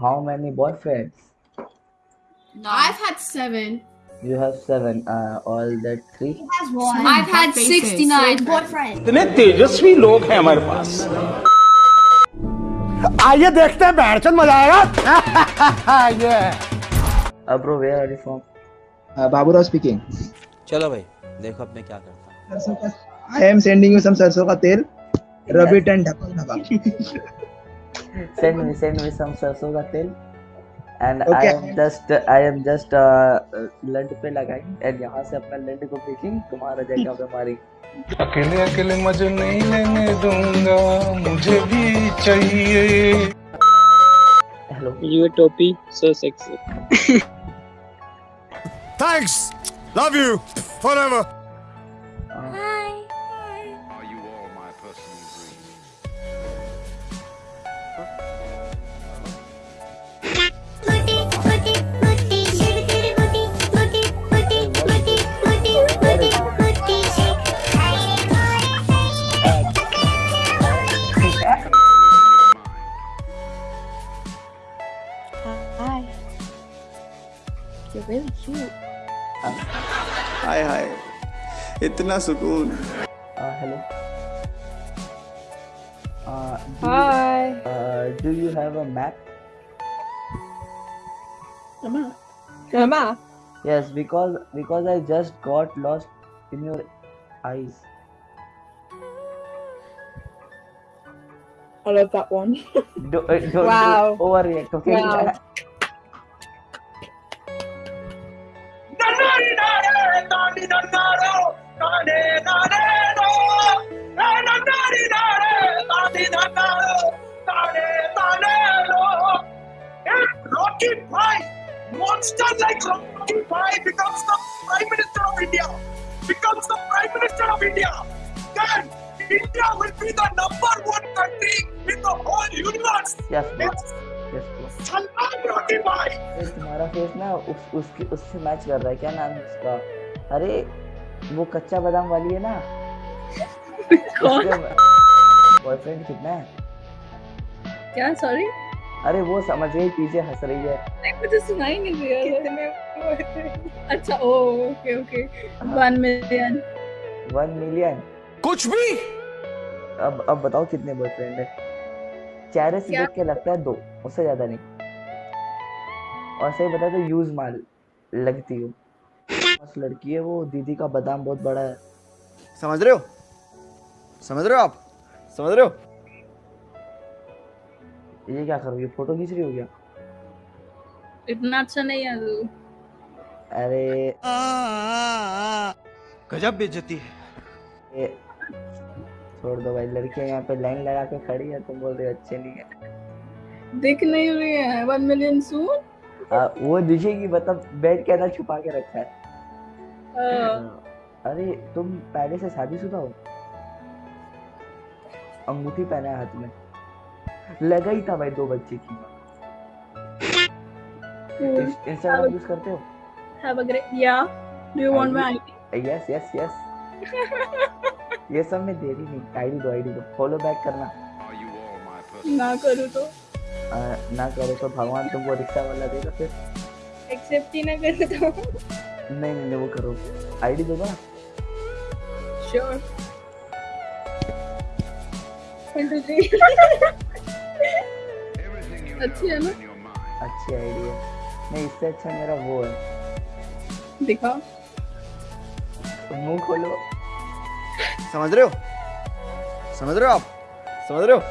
how many boyfriends? No. I've had seven. You have seven. Uh, all that three. He has one. I've had sixty-nine boyfriends. इतने तेजस्वी लोग हैं हमारे पास आइए देखते हैं बैठचंद मज़ा आएगा ये Uh, bro, where are you from? Uh, Baburao speaking चलो भाई देखो अब मैं क्या करता हूँ I am sending you some सरसों का तेल रब इट एंड ढका ढका Send me, send me some. And I Okay. am just, I am just uh, लंड पे लगाई and यहाँ से अपना लंड को भेजी तुम्हारा जगह पे मारी. अकेले अकेले मज़े नहीं लेने दूँगा मुझे भी चाहिए Hello. You a topi, so thanks love you forever cute. Hi hi इतना सुकून Uh, hello. Uh, do, Hi. You, uh, do you have a map? Emma. Emma. Yes, because because I just got lost in your eyes. I love that one. Do, uh, don't Wow. do overreact, okay? Wow. Rocky Pie, monster like Rocky Pie becomes the Prime Minister of India. Becomes the Prime Minister of India. Then India will be the number one country in the whole universe. Yes, bro. Yes, Yes, bro. Salman Rocky Pie. ये तुम्हारा face ना उस उसके उससे match कर रहा है क्या नाम है उसका अरे वो कच्चा बादाम वाली है ना। बॉयफ्रेंड कितना है? क्या? सॉरी अरे वो समझ गई पीछे हंस रही है। नहीं मुझे सुनाई नहीं दिया कितने अच्छा ओ okay okay one million one million कुछ भी! अब अब बताओ कितने बॉयफ्रेंड है। चेहरे से देख के लगता है दो उससे ज़्यादा नहीं। और सही बता तो यूज़ माल लगती हो। बस लड़की है वो दीदी का बादाम बहुत बड़ा है। समझ रहे हो? समझ रहे हो आप? समझ रहे हो? ये क्या करोगे? फ़ोटो खींच रही हो क्या? इतना अच्छा नहीं है तू अरे। गजब बेइज्जती है। ये छोड़ दो भाई लड़कियाँ यहाँ पे लाइन लगा के खड़ी है तुम बोल रहे हो अच्छे नहीं है। दिख नहीं रही है वन मिलियन सून आ, वो दिखेगी मतलब बेड के अंदर छुपा के रखा है। अरे तुम पहले से शादीशुदा हो? अंगूठी पहना है हाथ में। लगा ही था भाई दो बच्चे की। इंस्टाग्राम यूज़ करते हो? हैव अ ग्रेट या do you want my ID yes yes yes ये सब में देरी नहीं। आईडी दो आईडी दो। फॉलो बैक करना। ना करूँ तो। आ, ना करो तो भगवान तुमको रिक्शा वाला देगा फिर। एक्सेप्ट ही ना करे तो। नहीं नहीं नहीं, वो करो। आईडी दो ना श्योर अच्छी है ना? अच्छी आईडी है। नहीं इससे अच्छा मेरा वो है। दिखा मुँह खोलो। समझ रहे हो? समझ रहे हो आप? समझ रहे हो?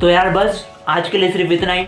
तो यार बस आज के लिए सिर्फ़ इतना ही।